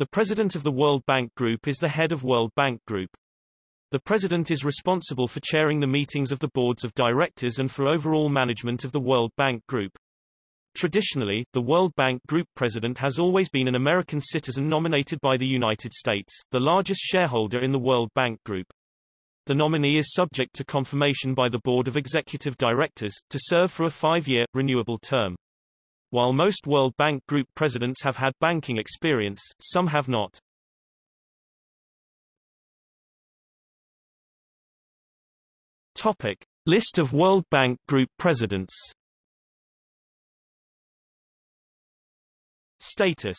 The president of the World Bank Group is the head of World Bank Group. The president is responsible for chairing the meetings of the boards of directors and for overall management of the World Bank Group. Traditionally, the World Bank Group president has always been an American citizen nominated by the United States, the largest shareholder in the World Bank Group. The nominee is subject to confirmation by the Board of Executive Directors, to serve for a five-year, renewable term. While most World Bank Group presidents have had banking experience, some have not. Topic. List of World Bank Group presidents Status